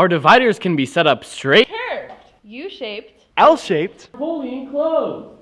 Our dividers can be set up straight, Curved. U-shaped. L-shaped, Fully enclosed.